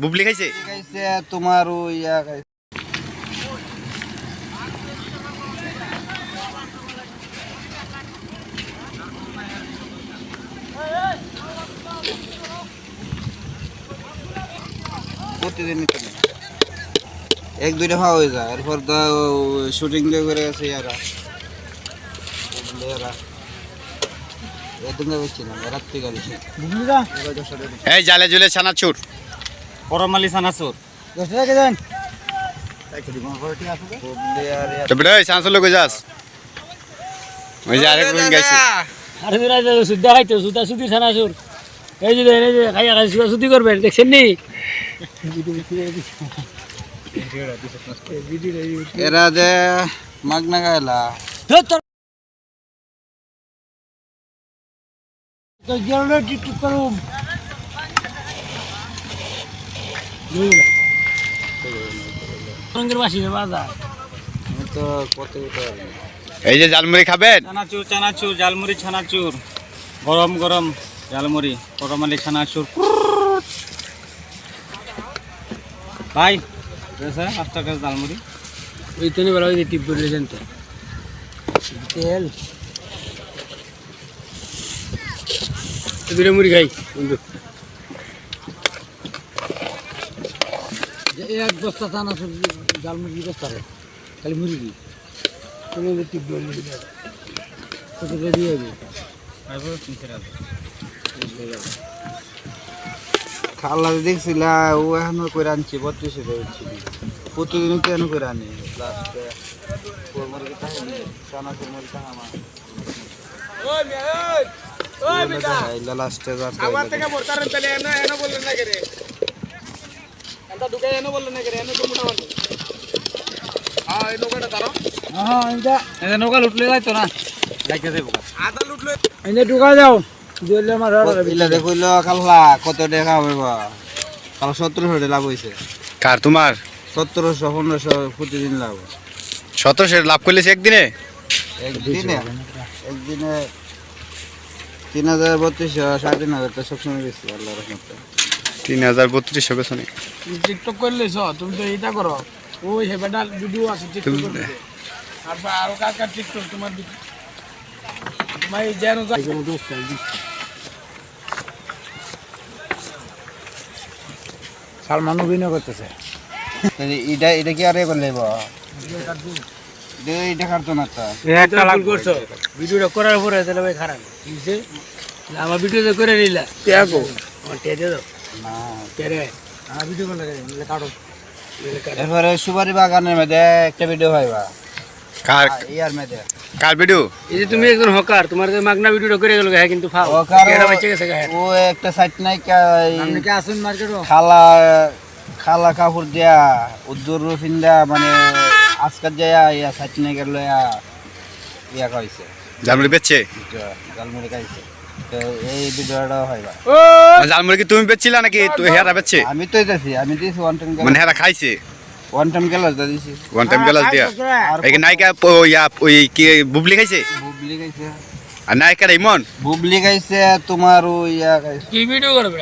বুবলি খাইছে তোমার ওই ইয়া খাইছে। প্রতিদিনই তো না। এক দুইটা খাওয়া হয়ে যায় এরপর তো শুটিং করে গেছে ইয়ারা এরা এই জালে জুলে ছানাচুর। করমালি সানাসুর দশ টাকা দেন? ওই ছানাচুর লোক যাস। ওই গেলে টিকটক করুম বাসি বাজার তো কত এই যে জালমুড়ি খাবেন? চানাচুর চানাচুর জালমুড়ি ছানাচুর গরম গরম জালমুড়ি করমালি ছানাচুর ভাই স্যার পাঁচ টাকার জালমুড়ি ওই তো বেলা ওই টিপ করে তেল? দুটো মুড়ি খাই বন্ধু। এক বস্তা চানা সবজি জাল মুরগি বস্তা খালি করে দিয়ে খাল্লা দেখছিলা ও এখনও করে আনছি বত্রিশে পেয়েছি প্রতিদিন তো এখনও করে আনি। লাস্টে মুরগি চানা মুরগি তাহামা লাস্টে আমার থেকে মোরতার তাহলে এনো এনো বললেন না করে? এটা ঢুকে এনো বললেন না করে এনো তো মোটামুটি হ্যাঁ এই নৌকাটা তারো হ্যাঁ এটা এটা নৌকা লুটলে যাইতো না? যাইতে যাইব আদা লুটলে এনে ঢুকা যাও দিলে আমার ইলা দেখইল খাল্লা কত টাকা হবে বা? কাল সতেরোশো টাকা লাভ হয়েছে কার তোমার? সতেরোশো পনেরোশো প্রতিদিন লাভ। সতেরোশো লাভ করলেছে একদিনে? একদিনে? একদিনে তিন হাজার বত্রিশশো সাড়ে তিন সবসময় বেশি আল্লাহ রহমতে। তিন হাজার বত্রিশশো পেছনে টিকটক করলে ছ তুমি তো এইটা করো। ওই হেবেটা ভিডিও আছে টিকটক আর আরও কার কার টিকটক তোমার দি- তোমার এই যেন সালমান অভিনয় করতেছে। এটা এটা কি আরে করলে একটা। লাভ করছ। ভিডিওটা করার পরে তাহলে ভাই খারাপ। আমার ভিডিও তো করে নিলা। ত্যাগো আমার টেয়ে দাও। না। তেরে আমার ভিডিও করে নিলে কাটো। এরপরে সুপারি বাগানের মধ্যে একটা ভিডিও হয় বা? কার? ইয়ার মধ্যে। কার ভিডিও? এই যে তুমি একজন হকার তোমার যে মাগনা ভিডিওটা করে গেল হ্যাঁ কিন্তু ফাও। ও কারও কেডা বাচ্চা গেছে গায়ে। ও একটা সাইট নাই এই আপনি কি আসুন মার্কেটও? খালা খালা কাপড় দিয়া উদ্দুর ফিন্দা মানে আজকাল যায় ইয়া সাইট নাই গেল ইয়া কইছে। জালমুড়ি বেচছে? জালমুড়ি খাইছে। এই ভিডিওটা হয় বা কি তুমি বেচছিলা নাকি? তুই হেরা বেচছে? আমি তো দিয়েছি আমি দিয়েছি ওয়ান টাইম মানে হেরা খাইছে? One time one time glass দিয়া? এই নায়িকা ইয়া ওই কি বুবলি খাইছে? বুবলি খাইছে। আর নায়িকার ইমন? বুবলি খাইছে তোমার ওই ইয়া খাইছে। কি ভিডিও করবে